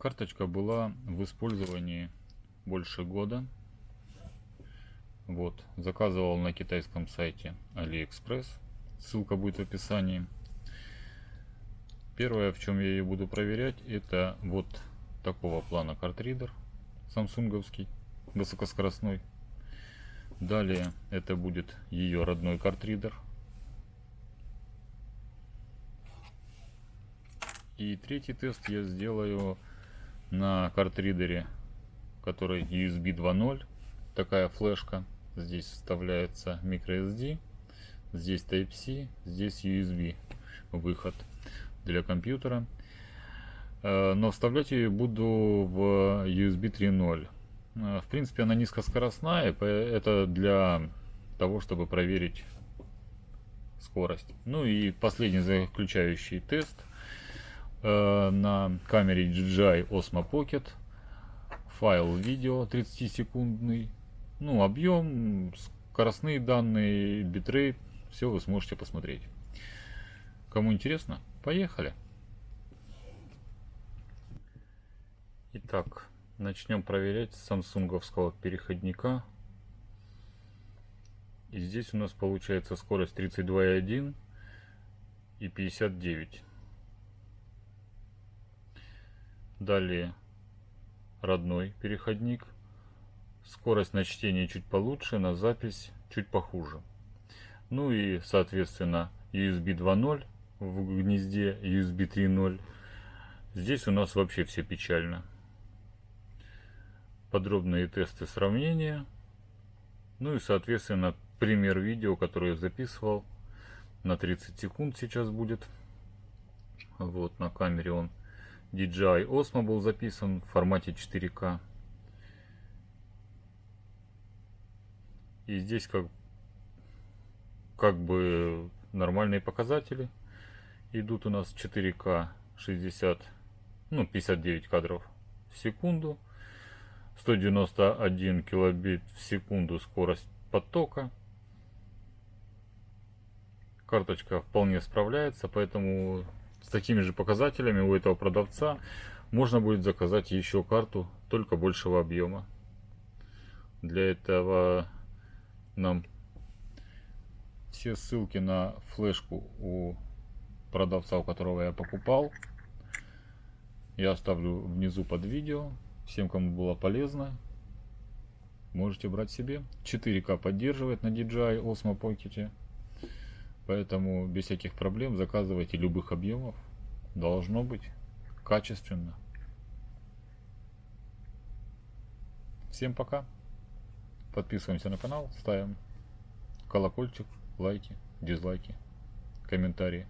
Карточка была в использовании больше года. Вот, заказывал на китайском сайте AliExpress. Ссылка будет в описании. Первое, в чем я ее буду проверять, это вот такого плана картридер самсунговский, высокоскоростной. Далее это будет ее родной картридер. И третий тест я сделаю на картридере, который USB 2.0. Такая флешка. Здесь вставляется microSD. Здесь Type-C. Здесь USB выход для компьютера. Э, но вставлять ее буду в USB 3.0. Э, в принципе, она низкоскоростная. Это для того, чтобы проверить скорость. Ну и последний заключающий тест – Э, на камере DJI Osmo Pocket. Файл видео 30-секундный. Ну, объем, скоростные данные, битрейт. Все вы сможете посмотреть. Кому интересно, поехали. Итак, начнем проверять самсунговского переходника. И здесь у нас получается скорость 32,1 и 59. Далее родной переходник. Скорость на чтение чуть получше, на запись чуть похуже. Ну и, соответственно, USB 2.0 в гнезде USB 3.0. Здесь у нас вообще все печально. Подробные тесты сравнения. Ну и, соответственно, пример видео, который я записывал на 30 секунд сейчас будет. Вот на камере он DJI Osmo был записан в формате 4К. И здесь как, как бы нормальные показатели. Идут у нас 4К 60, ну 59 кадров в секунду. 191 килобит в секунду скорость потока. Карточка вполне справляется, поэтому с такими же показателями у этого продавца можно будет заказать еще карту, только большего объема. Для этого нам все ссылки на флешку у продавца, у которого я покупал, я оставлю внизу под видео. Всем, кому было полезно, можете брать себе. 4К поддерживает на DJI Osmo Pocket. Поэтому без всяких проблем заказывайте любых объемов. Должно быть качественно. Всем пока. Подписываемся на канал, ставим колокольчик, лайки, дизлайки, комментарии.